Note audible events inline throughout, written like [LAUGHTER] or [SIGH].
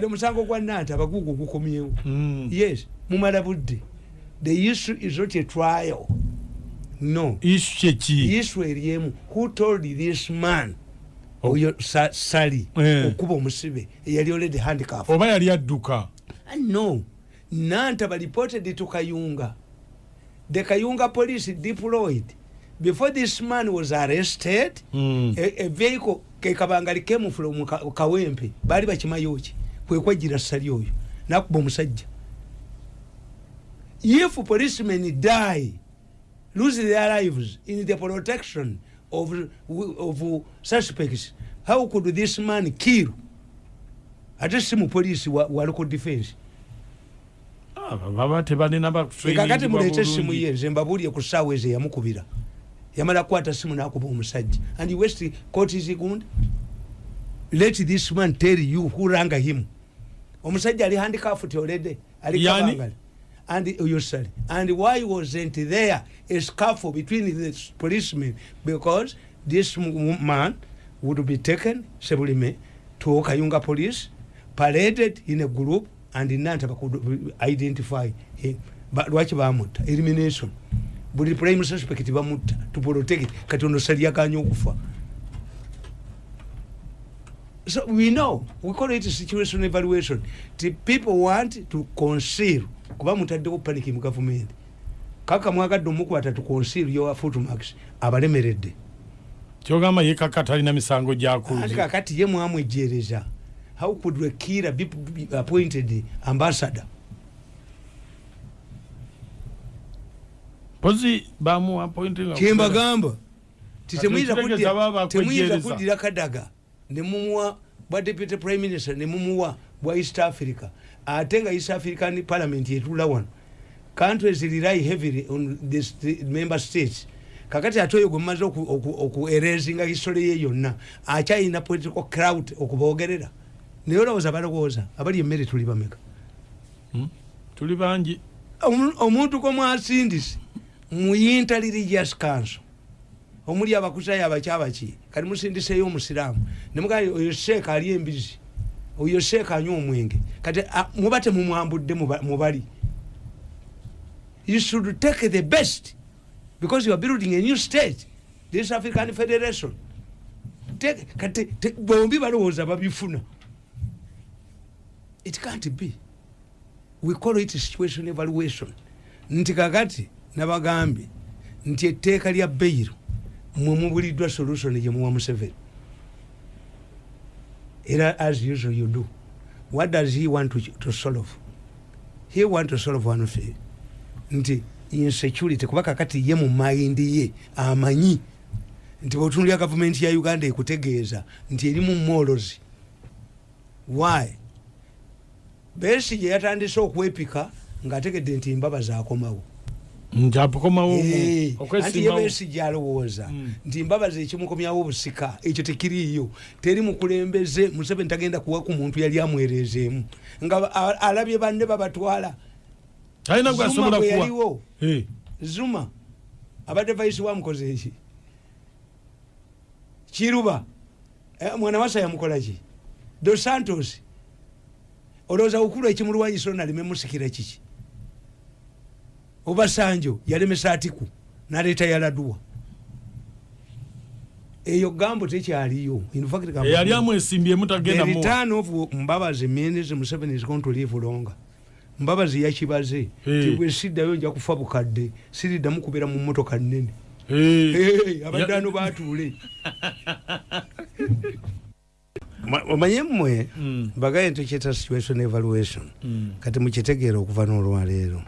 kati omusango gwa nanta abagugu gukomyewo. Mm. yes mumala budde. The issue is not a trial. No. Isu kyeki issue eriemu who told this man Oh. oyo Sa- sali Eh. okuba omusibe? Eyali oledi handicaf oba yali adduka? No. Nanta reported to kayunga. The kayunga police deployed. Before this man was arrested Mm. a, a vehicle kekabangali came from Ka- kawempe bali bakimayoki kwekwejira sali oyo nakuba omusajja. If policemen die lose their lives in the protection of, of suspects how could this man kill? Ate si mupolisi wa, wa local defense. Ah, baba tebalina kakati mulete simu ye nze mbabulye ku saawa ezo eyamukubira yamala kukwata simu nakuba omusajja. And west court is good. Let this man tell you who ranga him omusajja ali handicraft already ali Yani? kabangali and yosali and why wasn't there a scuffle between the policemen? Because this man would be taken sebulime to kayunga police paraded in a group and nanta could identify him. Lwaki bamutta? Elimination. Buli prime suspect bamutta to protect kati ono saliyaganya okufa so we know. We call it situation evaluation. The people want to conceal. Kuba mutaddewo panic mu government. Kaka mwagadde omukwata to conceal your footmarks abalemeredde. Kyogamba yekaka talina misango andi gyakuze kakati ye mwamwejereza how could a killer be be appointed ambassador? Pozi bamu appointing temuyinza akwejereza. kuddira kadaga nemumuwa bwa deputy prime minister nemumuwa bwa east africa. Ate nga east african parliament yetula wano. Countries rely heavily on the member states. Kakati ate oyo gwe mumaze okuerezinga history ye yonna akyayina political crowd okubogerera naye olowooza balowooza abali emmere tuli bameka? Hmm? tuli bangi. Omu- omuntu komwasindise muyinta religious council omuli abakusayo abakyabaki kati musindiseyo omusiraamu. Nemugaa oyo seeka ali embizi oyo seeka anywa omwenge. Kati muba temumwambudde muba- mubali. You should take the best because you are building a new state. This african federation. Kati bombi balowooza babifuna. It can't be. We call it situation evaluation. Nti kakati nabagambye nti etteeka lya beiro mwe mubuliddwa solution gyemuwa museveni. Era as usual you do. What does he want to, to solve? He want to solve one thing. Nti insecurity kuba kakati ye mu mayindi ye amanyi. Nti bwetunulya gavumenti ya uganda ekutegeeza nti erimu molozi why? Besi gye yatandise okwepika ng'ategedde nti mbaba zakomawo nti akomawo Eh, anti ye okwesimbawo besi gyalowooza Mm. nti mbabazi ekimukomyawo obusika ekyo tekiriiyo. Teri mukulembeze museveni tagenda kuwa ku muntu yali amwereezeemu nga alabye banne babatwala. Talina zuma gwasobola bwe kuwa. yaliwo. Eh, zuma. Abadde vaisi wamukoze eki kiruba. Eh, mwana wasa yamukolaki dos santos. Olowooza ukulu ekimulwanyisa onaleme musikira kiki obasanjo yalemesa atiku naleeta yaladuwa. Eyo gambo tekyaliyo. Gambo- eyali amwesimbyemu The tagenda muwa return of mbabazi means museveni is going to live longer mbabazi yakibaze Eh. ti bwe siddayo nja kufa bukadde siriddamu kubeera mu motoka nnene. Eh, Hey, abadde Ya- ano batuule. [LAUGHS] Ma- omanye mmwe Mm, bagaye ntekyeta situation evaluation. Mm. kati mukitegeera okuva n'olwaleero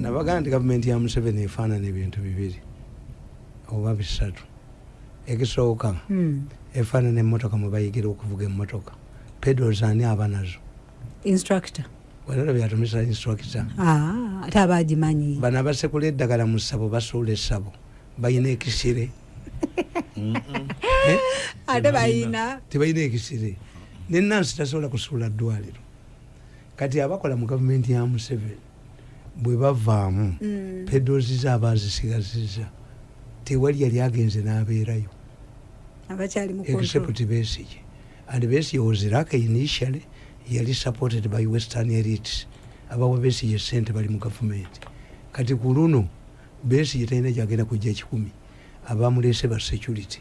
nabagaa nti gavumenti ya museveni efaanana ebintu bibiri oba bisatu. Ekisooka Hmm. efaanana emmotoka mwe bayigira okuvuga emmotoka. Pedals ani aba nazo. Instructor. Walala byatumisa instructor. Ah, ate abagimanyi bano abasekula eddagala mu ssabo basuula essabo bayina ekisire. [LAUGHS] Ate bayina. Tebalina ekisire. Nenansi tasobola kusuula ddwaliro. Kati abakola mu gavumenti ya museveni bwe bavaamu Mm. pedozi zaabo azisigazizza tewali yali agenze n'abeerayo. Except besige and besige was iraq initially yali supported by western elites. Abawa besige sente bali mu gavumenti. Kati ku luno besige talina gyagenda kujja ekikumi abamulese ba security.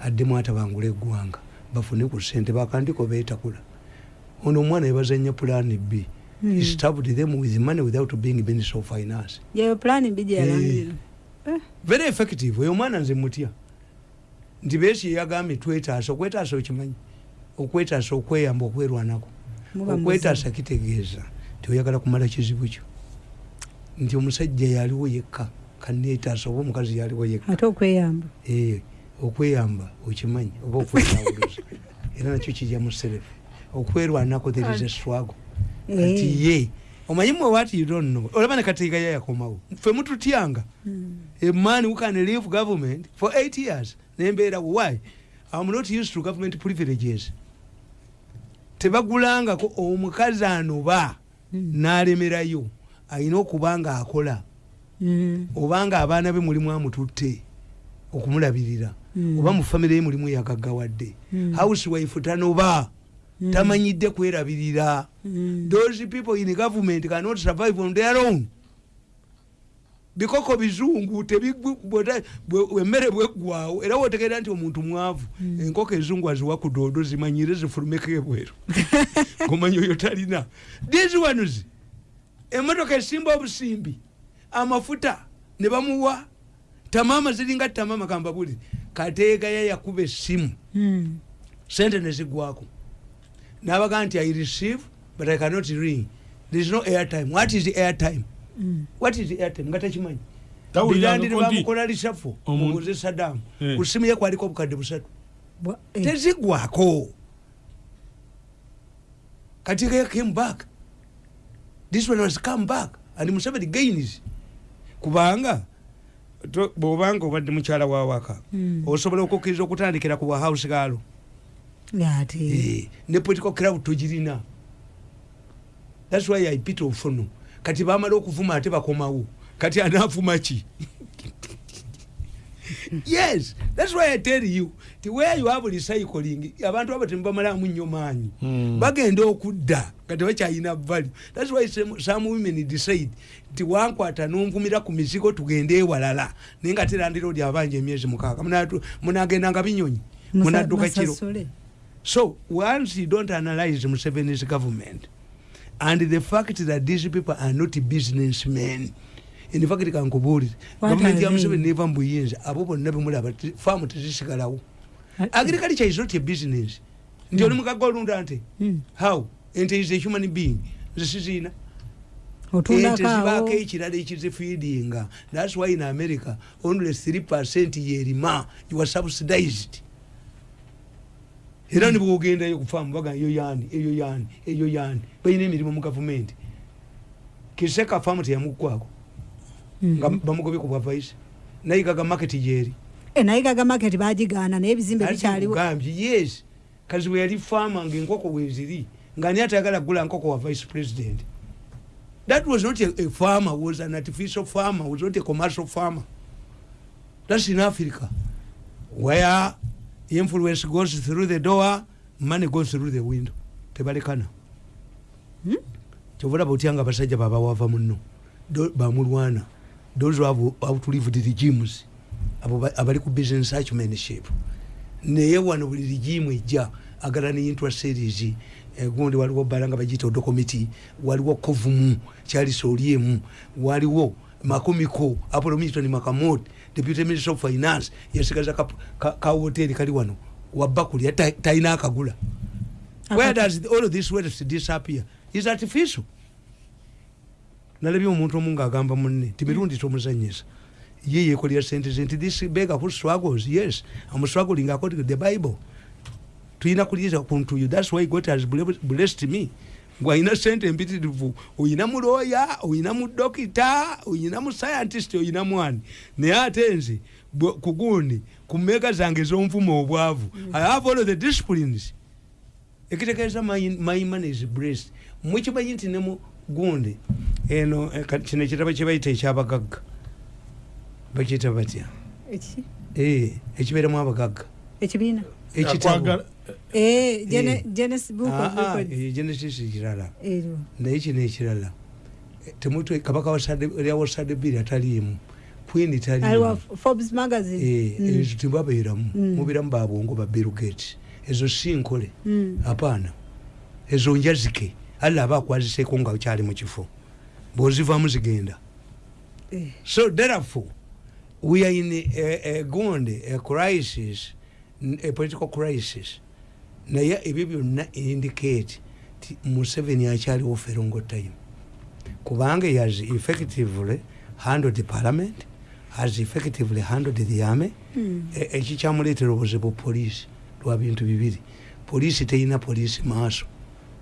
Addemu atabangula eggwanga bafune ku sente bakandiko beetakula. Ono omwana yebazanya plan b Hmm. He stabbed them with money without being minister of finance yeyo pulani bi gyeyalangirira very effective. Oyo omwana nze mutya nti besi yeyagambye twetaasa okwetaasa okimanyi. Okwetaasa okweyamba okwerwanako. Muba okwetaasa kitegeeza. Nti oyagala kumala kizibu kyo. Nti omusajja yaliwo yekka kanetaasa oba omukazi yaliwo yekka. Ate okweyamba. Eh, okweyamba okimanyi oba okwetawuluza [LAUGHS] era nakyo kijja mu serefu okwerwanako there is a struggle Kati ye. Omanyi mwe what you don't know olaba ne kateeka ye yakomawo. Ffe mututyanga Hmm. a man who can leave government for eight years nembeera why? I'm not used to government privileges. Tebagulangako omukazi anoba Hmm. n'alemerayo alina okuba nga akola. Hmm. obanga abaana be mulimu amututte okumulabirira. Oba mu famire ye mulimu yagaggawadde Mm. housewife tanoba. Tamanyidde kwerabirira. Hmm. those people in government cannot survive on their own. Bikoko bizungu emmere bweggwawo era wotegeera nti omuntu mwavu enkoko ezungu aziwa ku doodo zimanyire zifulumeko ebweru [LAUGHS] omanyi oyo talina. These ones emotoka esimba obusimbi amafuta ne bamuwa. Tamama ziringa tamama kambabuli kateegaya yakuba essimu. Sente nezigwako nabaga nti i receive but i cannot ring there is no airtime. What is airtime? Hmm. what is airtime? Nga takimanyi Tawuliranga birandire ko nti bamukola lisafo mubuze sadamu Eh. ku simu ye kwaliko obukadde busatu. Bwa- eh. tezigwako. Kati they came back. This one has come back. And museveni gains. Kubanga bwobanga obadde mukyala wawaka Hmm. osobola okukkiriza okutandikira ku bwahouse gaalo. ate Eh, ne political club togirina thats why i pit ofuno. Kati bamala okuvuma ate bakomawo. Kati anavuma ki? [LAUGHS] Yes thats why i tell you ti where you have recycling abantu abo temubamalamu nnyo maanyi. Mm. bagenda okudda nga tebakyayina value thats why some, some women decide nti wankwata nonvumira ku mizigo tugende ewalala. Naye nga terandiroodi abanja emyezi mukaaga. Munatu- munagendanga binyonyi munadduka kiro. So once you don't analyze Museveni's government and the fact that these people are not businessmen, in fact kankubuulire are ya? Museveni neva mu buyinza abo bonna bemulaba faamu tezisigalawo. Agriculture is not a business. Nti oli mukaga olunda nte Hmm. how? Ente is a human being. Nze siziina ente zibaako ekirala ekizifiidinga thats why in america only 3 percent yerima you are subsidized era nibwogendayo kufaamu baga eyo yani eyo yani eyo yani balina emirimu mu gavumenti. Kiseka faamu teyamukwako nga Mhm. bamugobye ku bwavaisi nayigaga maketi gyeri. Eh, naye gaga market bagigaana naye ebizimbe bikyaliwo. gambye yes. Kazi bwe yali faama ngaenkoko weziri nga ani atayagala kugula nkoko wa vice president? That was not a, a farmer was an artificial farmer was not a commercial farmer. That's in africa where influence goes through the door money goes through the window. Tebalekana. Hmm? kyovulaba otya nga abasajja baba wava muno bamulwana those who have outlived regimes abo ba- abali ku business acumanship naye wano buli rigimu ejja agala ne interest series. Eh, gundi waliwo bala nga bagiyita odokomiti waliwo kovumu kyalisa oliemu waliwo makomiko apolo milton makamot deputy minister of finance yasigaza ka- ka ka hoteri kali wano wabakuli ta- talina akagula. Where does all of this wealth disappear? Is artificial. Nalabye omuntu omu ngaagamba munne timirundi tomuzanyisa. Ye yekolera sente ze nti this beggar who struggles yes i'm struggling according to the bible. Tulina kuliza kuntu you that's why god has ble- blessed me bwalina sente empitirivu oyina mu looya oyina mu dokita oyina mu scientist oyina mwani. Naye ate nze bwe- ku mmeega zange ez'onvuma obwavu i have all the disciplines. Ekitegeeza my, money is blessed. Mwekimanyi nti ne mu gundi eno eh, kino ekitabo kyebayita ekyabagagga. Bakiyita batya? Eh, ekibeeramu abagagga. Ekibiina ekitabo Akwagala- Eh, Eh. Of Ah, ah, eh, kirala naye kino ekirala. Kabaka wa sadebiri ataliimu queen taliimu forbes magazine. Eh, Mm. ezo tebabeeramu Mm. mubiramu babwongo ba bill gates. Ezo si nkole Mm. apaana ezo njazike. Alla aba akwaziseeko nga kyali mu kifo. Bwozivaamu zigenda. Eh. so therefore we are in a, a gonde a crisis a political crisis. Naye ebyo byonna indicate ti museveni akyaliwo ferongo time. Kubanga has effectively handled the parliament has effectively handled the army Mm. E- ekikyamuleetera obuzibu poliisi lwa bintu bibiri. Poliisi terina poliisi maaso.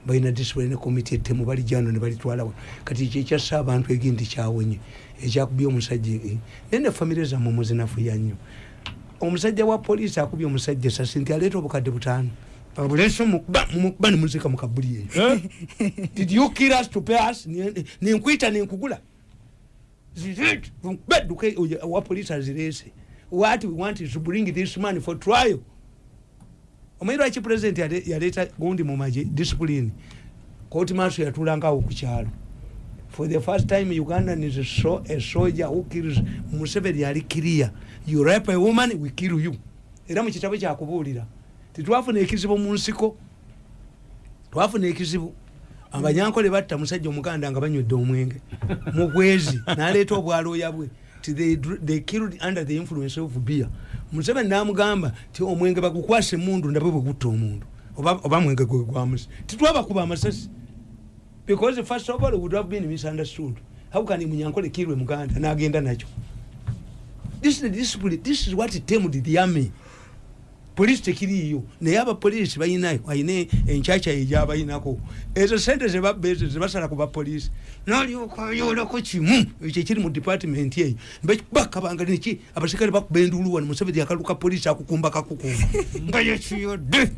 Balina discipline committee ettemu balijano ne balitwalawo kati kyekyassa abantu egindi kyawenye ekyakubye omusajja eh, naye ne famire zammwe muzinafuya nnyo omusajja wa poliisi akubye omusajja esasi nti aleeta obukadde butaano. Abulese mumukuba nemuzika mukabuli eyo Eh? [LAUGHS] did you kill us to pay us? Ni- ninkwita ninkugula bedduka wa police azirese what we want is to bring this man for trial. Omanyi lwaki president yale- yaleeta gundi mu maje discipline? Koti maaso yatulangawo ku kyalo for the first time ugandan is a, so, a soldier who kills museveni ali clear you rape a woman we kill you. Era mu kitabo kyakubuulira. Tetwafuna ekizibu mu nsiko. Twafuna ekizibu. Abanyankole batta musajja omuganda nga banywedde omwenge. Mugwezi [LAUGHS] naleeta obwalooya bwe. They, they killed under the influence of beer. Museveni namugamba ti omwenge bagukwasa emundu ndabwe bwe gutta omundu. Oba mwenge gwe gwamusi titwabakuba amasasi because first of all it would have been misunderstood how can munyankole kirwe muganda? Nagenda nakyo. This is the discipline this is what tamed the army. Polisi tekiriiyo naye abapoliisi balinayo ayina enkyakya egyabayinako ezo sente zebabba ezo zebasala ku bapoliisi nolyoka oyolako kimu ekyo kiri mu department eyo. Bakabanga neki abasikale bakuba enduulu wano museveni akaluka polisi akukumba kakukumba. [LAUGHS] Nga yekiyodde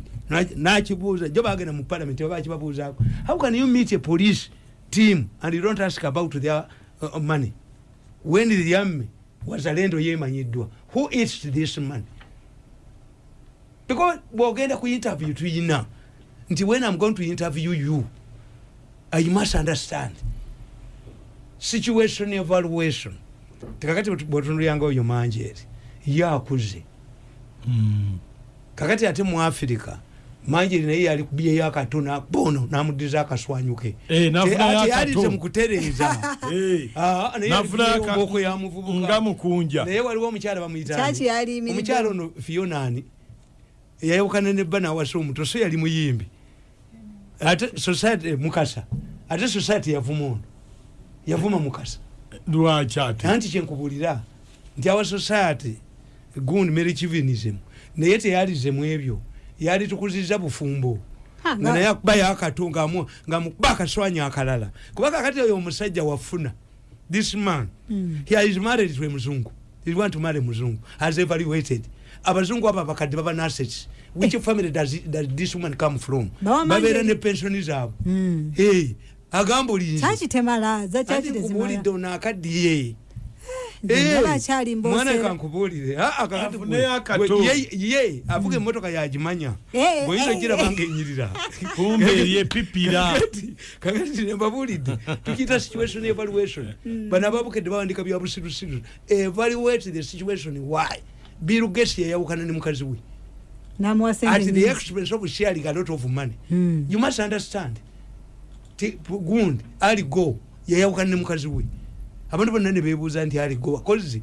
nakibuuza jo bagenda mu parliament baba bakibabuuzaako how can you meet a police team and you don't ask about their uh, money? When the army wazalendo yemanyiddwa who eats this money because bwogenda ku interview tuyina nti when i'm going to interview you i must understand. Situation evaluation. Tekakati bwetunuliranga oyo manjeeri yakuze. Mm. kakati ate mu africa manjeeri naye yali kubyeyo akatona bono namudiza akaswanyuke. Eh, akato. yalize mu kutereeza. [LAUGHS] Eh, Ah, naye nafunayo yali aka- embooko ya muvubuka nga mukunja. Naye waliwo omukyala bamuyita Kyaki yaliyimiridde? omukyala ono fionani eyayawukana nebba nawasa omuto so yali muyimbi. Ate society mukasa. Ate society yavuma ono. Yavuma mukasa. Lwaki ate? Anti kyenkubulira nti awa society gundi merichivinism naye teyalizemu ebyo yali tukuziza bufumbo. Nga naye akubayo akato ngamu- nga mukuba akaswanya akalala. Kuba kakati oyo omusajja wafuna this man Mm. he is married to a muzungu. He want to marry muzungu has evaluated abazungu abo abakadde baba assets which family does, does this woman come from? Babeera ne pensioni zaabwe. Mm. hey, agamba olinzi tezimala? ono akaddiye mwana kankubuulire Ah, ah, ye- avuga emmotoka yagimanya. Bweyinza eh, ogiraba ngaenyirira kumbe eryepipira Kakati- kakati nembabuulidde tukiyita situation evaluation. Bano ababukedde bawandika bya busirusiru. Evaluate the situation. Why? Bill gates yayawukana ne mukazi we. At the expense of sharing a lot of money. Mm. you must understand. Gundi ali go yayawukana ne mukazi we abantu bonna ne bebuuza nti ali go kozi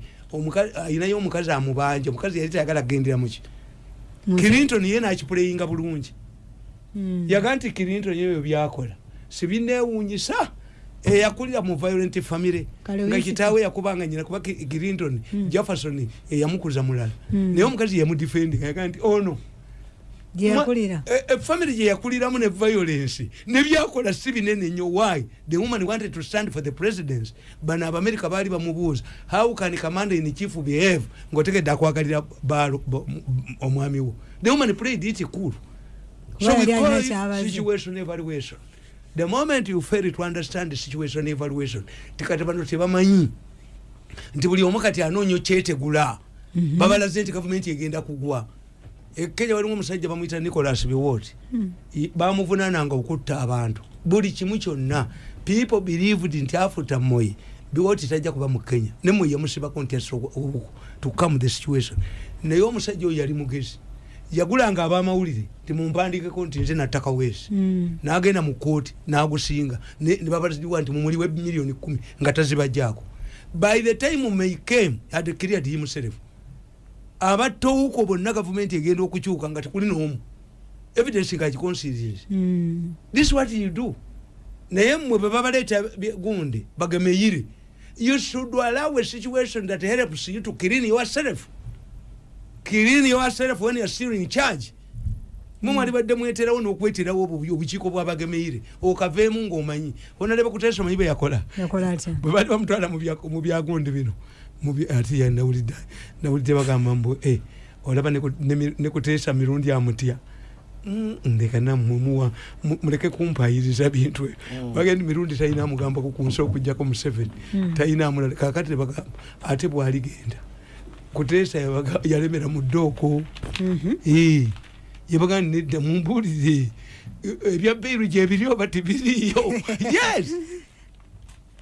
ayinayo omukazi amubanja omukazi yali tayagala kugendera muki clinton ye nakipuleyinga bulungi. Mm. yaga nti clinton ebyo byakola. Sibinewunyisa eyakulira mu violent family. Nga kitaawe yakubanga nyina kuba clinton Mm. jefferson eyamukuza mulala. Mm. naye omukazi yamudefendinga yaga nti ono yakulira efamily gye yakuliramu ne violence. Nebyakola si binene nnyo. Why? The woman wanted to stand for the presidents bano abamerika baali bamubuuza how can commander in chief behave? Ngaotegedde akwagalira baalo omwami wo. The woman played it cool. So we call it situation evaluation. The moment you fail to understand the situation evaluation tikati bano tebamanyi. Nti buli omu kati anoonya okyetegula Mhm. babalaze nti gavumenti egenda kugwa ekenya walimu omusajja bamwita nicolas biwot bamuvunananga okutta abantu. Buli kimu kyonna people believed nti afuta moyi biwot tajja kuba mu kenya. Ne moyi yamusibako nti to come the situation. Naye omusajja oyo yali mugezi. Yagulanga abamawulire timumpandikeko nti nze nattaka weesi Mm. nagenda mu kooti nagusinga. Nebabaziwa nti mumuliwe miliyoni kumi nga tazibajjaako by the time may came had cleared himself abatowuko bonna gavumenti egenda okukyuka nga tekuli n'omu. Evidence nga kiconsirinsi Mm. this what you do. Naye mmwe bwe babaleeta bye- gundi bagemeyire you should allow a situation that helps you to clean yourself. Clean yourself when you're still in charge. Mumwali badde mweterawo n'okweterawo obubi obukiiko bwabagemeyire okaveemu ng'omanyi. Onaleba kuteesa omanyi bwe yakola. Bwe bali bamutwala mu bya- mu byagundi bino ate nawulidde. Bagamba mbu eh, olaba ne- nekuteesa mirundi amutya Mm, ndeka nammwe muwa mu- muleke kumpayiriza bintu. Ebyo bagenda mirundi talina amugambako ku nsi okugjako museveni talina amulala kakati nebagamba ate bwaligenda. Kuteesa yalemera mu ddooko. Mhm. Eh, yebaga nedda mumbulire ebya beiru gyebiri oba tibiriyo [LAUGHS] yes!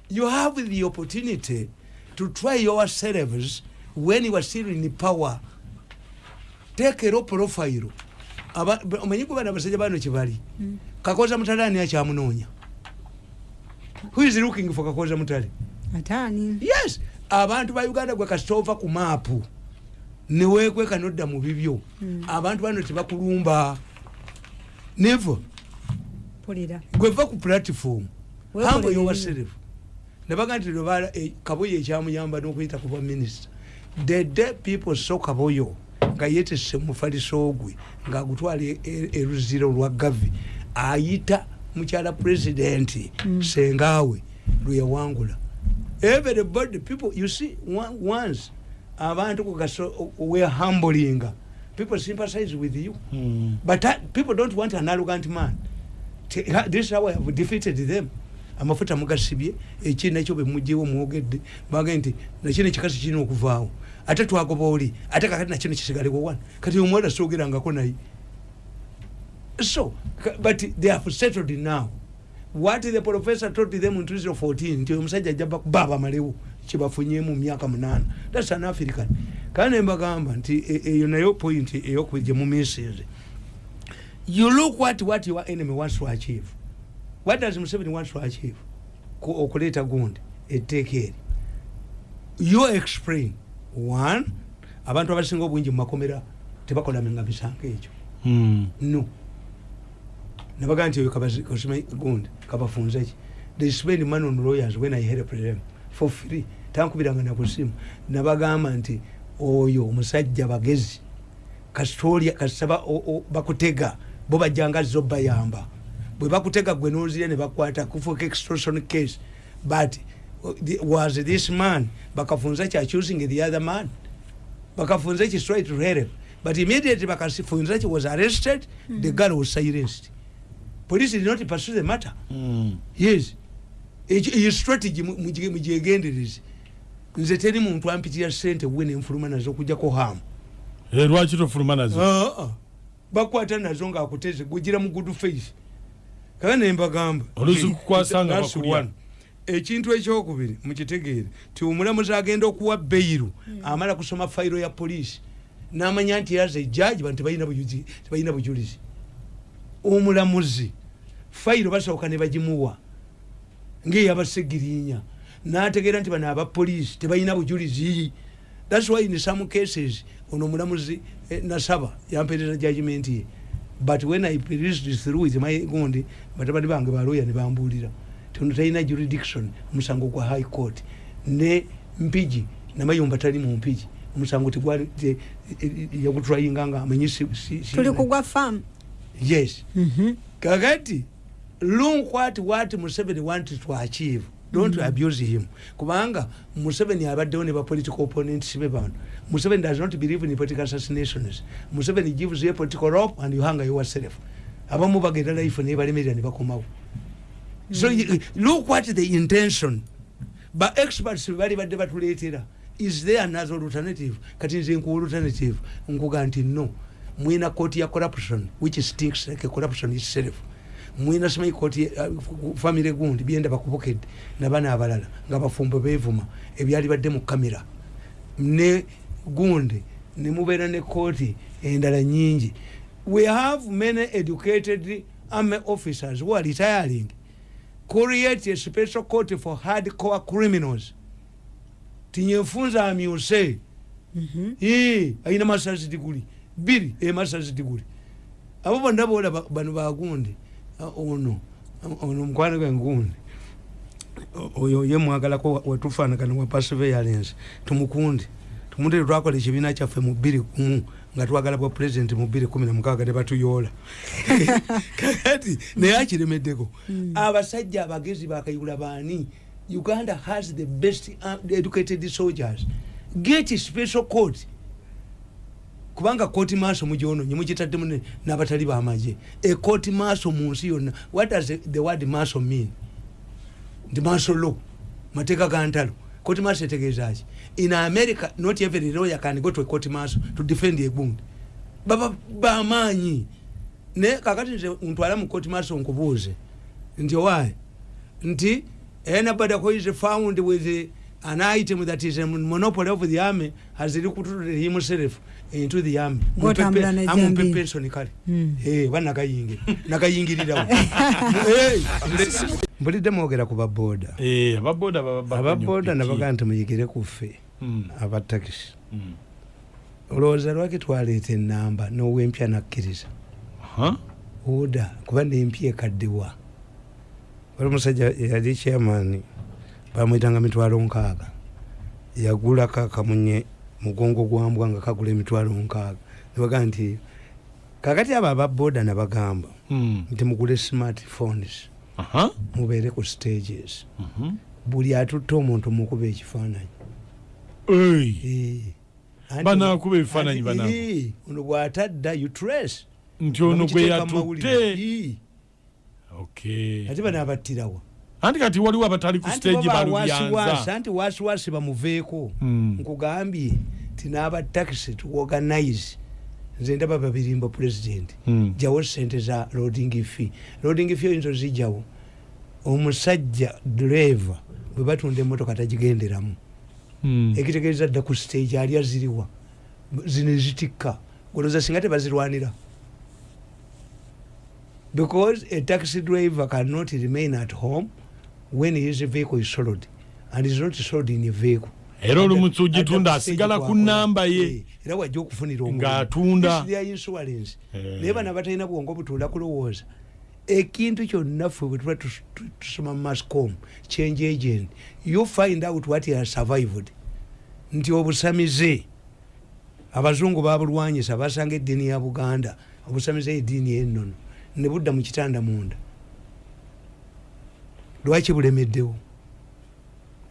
You have the opportunity to try yourselves when you are still in power. Take a low profile. Omanyi kuba nabasajja bano kyebali kakoza mutale ani akyamunoonya? Who is looking for kakoza mutale? Yes abantu ba uganda gwe kasita ova ku maapu neweekweka nodda mu bibyo. Abantu bano tebakulumba neva pulira gweva ku platform. Weekolere hambo bibyo. yowaserefu nebaga nti lwebala kaboyo ekyamuyamba n'okuyita ku bwa minisita the day people so kaboyo nga yetese mufaliso gwe ngaagutwala e- e- eruziro lwa gavi ayita mukyala pulezidenti sengaawe lweyawangula everybody people you see one- once abantu kugaso were humbling. People sympathize with you. Mm. but uh, people don't want an arrogant man. This is how I have defeated them amafuta mugasibye eki nakyo bemugyewo mwogedde. Bage nti nakino ekikasi kirina okuvaawo. Ate twagoba oli ate kakati nakino kisigalewo wana kati omuwala soogerangako naye. So but they have settled now. What the professor told them in 2014 nti omusajja ajja bakuba abamalewo kyebafunyemu mu myaka munaana. Thats an african. Kandi nembagamba nti e- eyo nayo point eyokubiri gye mumisinze you look what what your enemy wants to achieve what does museveni wants to achieve Ku- okuleeta gundi? Etteeka eri you explain. One abantu abasinga obungi mu makomera tebakolamenga misango ekyo Mm. no. Nabaga nti oyo kasima gundi kabafunze ki? They spend money on lawyers when i help them for free. Tankubiranga nakusimu nabagamba nti oyo omusajja bagezi kasitolya kasaba bakutega bo bajjanga zo bayamba bwe bakutega gwe nozire ne bakwata kufuuka extortion case but uh, was this man bakafunza ki accusing the other man? Bakafunza ki straight to help but immediately bakafunza ki was arrested the girl was silenced. Police did not pursue the matter. Mm. yes. Eyo strategy mu- mugye- mugyegendereze nze teri muntu ampitira sente we nenfuluma nazo okujjako hamu Eh, lwaki tofuluma nazo? Ah, ah. bakwata nazo ngaakuteze gugira mu good face kaka nembagamba ekintu ekyokubiri mukitegeere. Ti omulamuzi agenda okuwa beiru amala kusoma fayiro ya poliisi n'amanya nti yaza ejaji bantu tebalina bujulizi. Omulamuzi fayiro basooka ne bagimuwa ngeyabasegirinya. N'ategeera nti bano abapoliisi tebalina bujulizi. Thats why in some cases ono omulamuzi eh, nasaba yampereza judgment ye but when i released through with my gundi batabani bange baloya ne bambuulira tono talina jurisdiction omusango gwa high court. Ne mpigi namayumba tali mu mpigi omusango tegwali te- eh, eh, yagutrayinga nga amanyi si- si- si- tuli kugwa famu yes. Kakati look what what museveni wanted to achieve don't mm. abuse him. Kubanga museveni abaddewo ne bapolitical opponents be bano. Museveni does not believe in political assassinations. Museveni gives you a political rope and you hang yourself. Abamu bagenda life naye balemerera ne bakomawo. So you- look what the intention. Ba experts bali badde batuleetera. Is there another alternative? Kati nze nkuwa alternative. Nkuga nti no. Mwina kooti ya corruption which stinks like corruption itself mwina simanyi kooti uh, famire gundi byenda bakubukedde nabana abalala nga bafumbo bevuma ebyali badde mu kamera ne gundi nemubeera ne kooti endala nyingi we have many educated army officers who are retiring. Create a special court for hardcore criminals. Tinyefunza amyuse. Mhm. Ee, ayina masters degree. Biri e masters degree. Abo bonna bola bano bagundi ono ono mukwano gwe ngundi oyo ye mwagalako wetufaanagana wa perseverance. Tumukundi tumundi twakola ekibiina kyaffe mu bbiri kumu nga twagala bwa president mu bbiri kumi namukaga [LAUGHS] ne batuyoola kakati naye akiremeddeko abasajja abagezi bakayigula baani uganda has the best uh, educated soldiers. Get special court kubanga kooti maaso mugyononye mugitaddemu ne- n'abatali bamaje ekooti maaso mu nsi yonna what does the- the word maaso mean? Nti maaso law mateeka ga ntalo. Kooti maaso etegeezaki in america not every lawyer can go to a court maaso to defend egundi baba bamaanyi naye kakati nze ntwala mu court maaso nkubuuze. Nti owaye nti anybody who is found with uh, an item that is a monopoly of the army has recruited himself into the army. Amumpe jambi. pension kale. Mm. Eh, banakayingi nakayingirirawo [LAUGHS] mbulidde mwogera ku baboda Eh, ababoda baba- baba ababoda nnyo nabaga piki. nti muyigire ku ffe Mm, abatakisi mm. olowooza lwaki twaleeta enamba n'owempya nakkiriza? Oda kuba nempya ekaddewa wali omusajja yali chairman bamwyitanga mitwalo nkaaga. Yagulako akamunye mugongo gwambwa nga kagula emitwalo nkaaga. Nebagaa nti kakati abo ababoda nabagamba Mm. nti mugule smartphones mubeere ku stages. Mhm. buli atutte omuntu mukuba ekifaananyi. Banaakuba ebifaananyi eh, ono bw'atadda trace. Nti ono gwe Mukiteeka mu mawulire. yatutte Eh. Okay. ate bano abattirawa anti kati waliwo abatali ku stage balubyanza anti wasiwasi bamuveeko Mm. nkugambye ti n'abatakisi tuorganize nze ndaba babirimba pulezidenti Mm. jawo sente za loading fee. Loading fee oyinza ozijjawo omusajja driver bwe batunda emotoka tagigenderamu. Mm. ekitegeeza dda ku stage ali aziriwa. Zino ezitikka. Goloza singa tebazirwanira. Because a taxi driver cannot remain at home when his vehicle is sold and is not sold in a vehicle era olumusi Adda- ogitunda asigala ku kwakola. namba ye Eh, era wajja okufunira. Ng'atunda. Their insurance Eh. naye bana batalina bwongo butuula kulowooza ekintu kyonna ffe bwe tuba tus- tu- tusoma mascom change agent you find out what has survived nti obusamize abazungu babulwanyisa basanga eddiini ya buganda obusamize eddiini ennono ne budda mu kitanda munda lwaki bulemeddewo?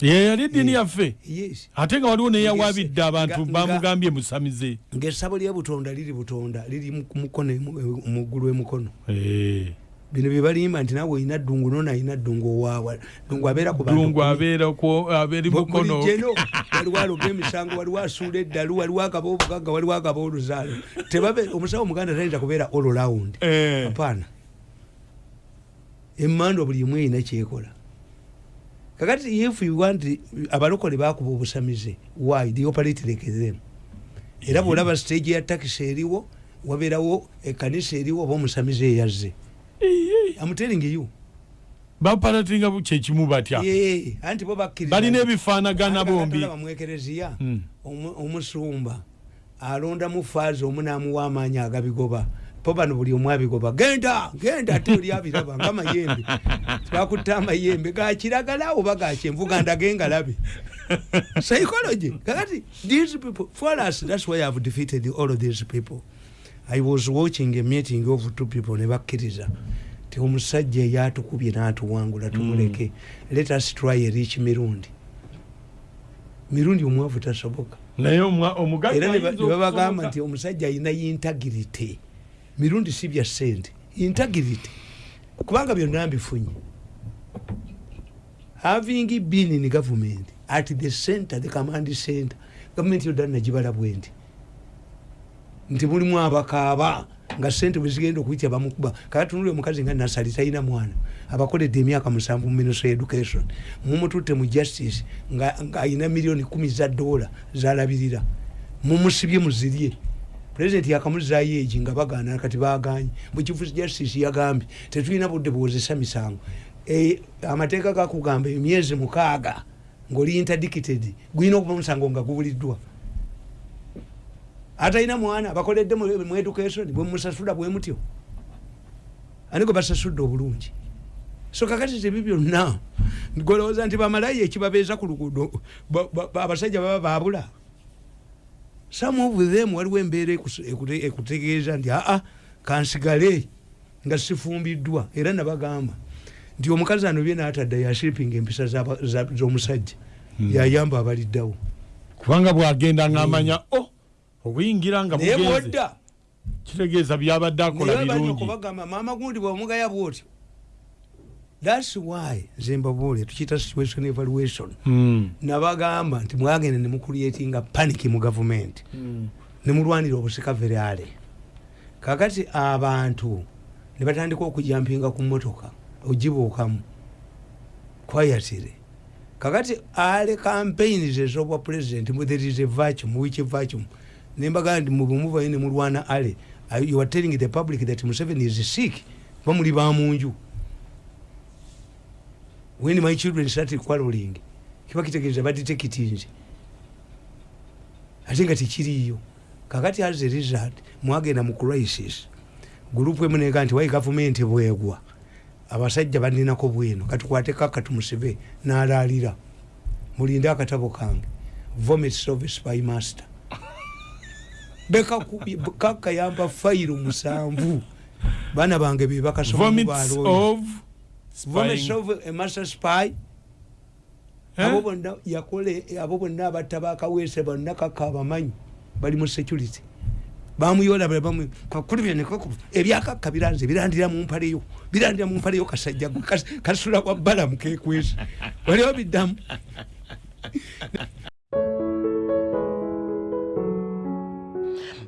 Ye yali eddiini yaffe? ate nga waliwo neyawabidde abantu bamugambye musamize. ngaessabo lya butonda liri butonda liri mukono muggulu emukono. Eh. bino byebalimba nti nawe olina ddungu nona alina ddungu owaawa ddungu abeera ku bantu dungu kumi. abeera ku- abeeri mukono. waliwo aloga emisango waliwo asuula eddalu waliwo agaba obugagga waliwo agaba oluzaalo. Omusawo omuganda tayinza kubeera all round Eh. apaana emmando buli emu erina kyekola. Kakati if you want abalokole bakuba obusamize why? The operate like them era bwolaba stage ya takisi eriwo wabeerawo ekanisa eriwo oba omusamize eyazze. I'm telling you. Bapalatinga kyekimu batya? Anti bo balina ebifaanagana bombi. mwekereziya Mm. omu- omusumba alondamu faazi omu n'amuwa amaanyi agabigoba po bano buli omu abigoba genda genda ate oli abiraba nga mayembe. [LAUGHS] Twakutta amayembe gakiragala oba gakyenvu gandage ngalabe [LAUGHS] psychology. Kakati these people for us that's why i've defeated all of these people. I was watching a meeting of two people ne bakkiriza ti omusajja eyatukubye n'atuwangula tumuleke let us try a rich mirundi. Mirundi omwavu tasoboka. Naye omugagga era ne babagamba nti omusajja alina integrity mirundi si bya sente. Integrity kubanga byonna mbifunye. Having been in government at the center the command center gavumenti yodda nagibala bwendi nti mulimu abakaaba nga sente bwezigenda okuyitya bamukuba katunule omukazi nga nasali talina mwana. Abakoledde emyaka musanvu mu ministry education. Mumututte mu justice nga nga ayina miliyoni kumi za dola zalabirira. Mumusibye muzirye pulezidenti yakamuzaayo egi nga bagaana kati baganye. Mukifu justice yagambye tetulina budde buwozesa misango. Eh, amateeka gakugamba emyezi mukaaga ngaoli interdicted gulina okuba omusango nga gubuliddwa. Atalina mwana bakoledde mu education bwemusasula bwe mutyo. Ani gwe basasudde obulungi? So kakati tebi byonna golowooza nti bamalayo ekibabeeza ku luguudo ba- ba- ba- abasajja baba babula some of them waliwo embeera ekutegeeza nti aa kansigale nga sifumbiddwa era nabagamba nti omukazi anobye naatadda yashipinga empisa z'omusajja yayamba abaliddawo. Kubanga bwagenda ngaamanya o obuyingira nga naye bwodda. Kitegeeza byabadde akola birungi. okubagamba maama gundi bwomugaya bwotyo thats why nze mbabuule tukiyita situation evaluation Mm. nabagamba nti mwagenda nemucreatinga panic mu gavumenti nemulwanira obusika verale kakati abantu nebatandika okujampinga ku motoka ogibuukamu kwayatire. Kakati ale campaigns ezobwa president there is a vacuum which vacuum nembaga nti mubumuvayo nemulwana ale you are telling the public that museveni is sick? Kuba muli bamunju when my children started quarreling kiba kitegeeza baditekitinze ate nga tekiriyo kakati as a result mwagenda mu crisis. Gurupu emu nega nti wayi gavumenti bwegwa. Abasajja baninako bwino katukwateko akatumusibe n'alaalira. Mulinde akatabo kange vomit service by master. [LAUGHS] Bekakayamba fayiro musanvu. Baana bange bebakasoma vomits of vomit spying. of a master spy. Eh? abo bonna yakole abo bonna abatta bakaweese bonna kaka bamanyi bali mu security. Bamuyola kakuli byenekaku ebyakakka biranze birandira mu mpaleyo birandira mu mpaleyo kasajja kasula kwa balamu kekwesa waliwo biddamu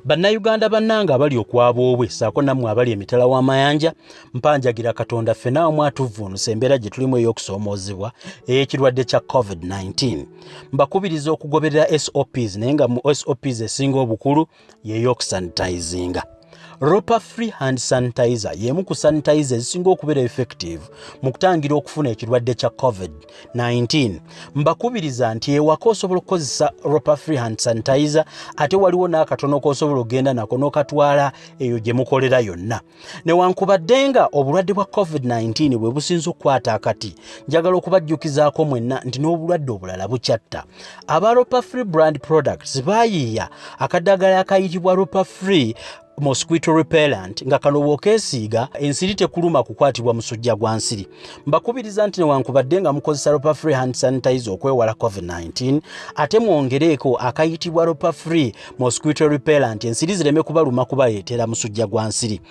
bannayuganda bannanga abali okwaba obwe saako nammwe abali emitala w'amayanja mpanjagira katonda ffenna wamu atuvvuunusa embeera gye tulimu ey'okusoomoozebwa ey'ekirwadde kya covid-19 mbakubiriza okugoberera sops naye nga mu sops esinga obukulu y'ey'okusanitizinga ropa free hand sanitizer y'emu ku sanitizer ezisinga okubeera effective mu kutangira okufuna ekirwadde kya covid-19 mbakubiriza nti ewaka osobola okukozesa ropa free hand sanitizer ate waliwo n'akatono k'osobola okgenda nako n'okatwala eyo gye mukolera yonna. Newankubadde nga obulwadde bwa covid-19 bwe businza okukwata akati njagala okubajjukizaako mwenna nti n'obulwadde obulala bukyatta. Aba ropa free brand products baayiiya akaddagala akayitibwa ropa free mosquito repellent nga kano bw'okeesiiga ensiri tekuluma kukwatibwa musujja gwa nsiri. Mbakubiriza nti newankubadde nga mukozesa ropa free hand sanitizer okwewala covid-19 ate mwongereeko akayitibwa ropa free mosquito repellent ensiri zireme kubaluma kubaleetera musujja gwa nsiri.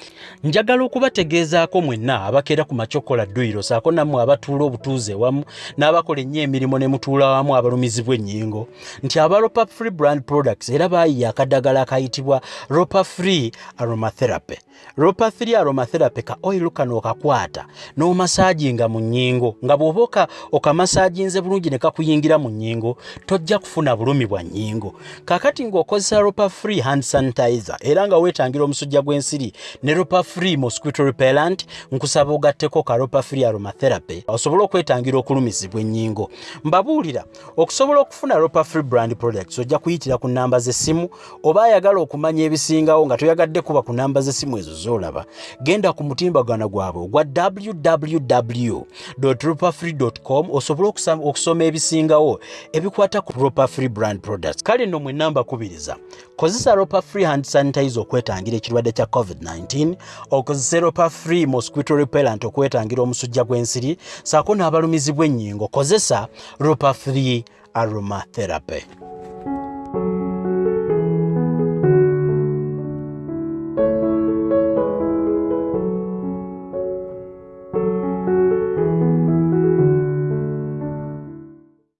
Njagala okubategeezaako mwenna abakeera ku macokola dduyiro saako nammwe abatuula obutuuze wamu n'abakola ennyo emirimu ne mutuula wamu abalumizibwa ennyingo. Nti aba ropa free brand products era baayiya akaddagala akayitibwa ropa free aromatherapy. Ropa 3 aromatherapy ka oil kano okakwata n'omasaaginga mu nnyingo. Nga bw'oba oka- okamasaaginze bulungi ne kakuyingira mu nnyingo tojja kufuna bulumi bwa nnyingo. Kakati ng'okozesa ropa free hand sanitizer era nga weetangira omusujja gw'ensiri ne ropa free mosquito repellent nkusaba ogatteko ka ropa free aromatherapy osobole okwetangira okulumizibwa ennyingo. Mbabuulira okusobola okufuna ropa free brand products ojja kuyitira ku namba z'essimu oba ayagala okumanya ebisingawo nga toyagadde kuba ku namba z'essimu ezo z'olaba genda ku mutimbagano gwabwe ogwa www ropafree.com osobole okusa- okusoma ebisingawo ebikwata ku ropa free brand products. Kale nno mwe namba kubiriza kozesa ropa free hand sanitizer okwetangira ekirwadde kya covid-19 okozese ropa free mosquito repellent okwetangira omusujja gw'ensiri saako n'abalumizibwa ennyingo kozesa ropa free aromatherapy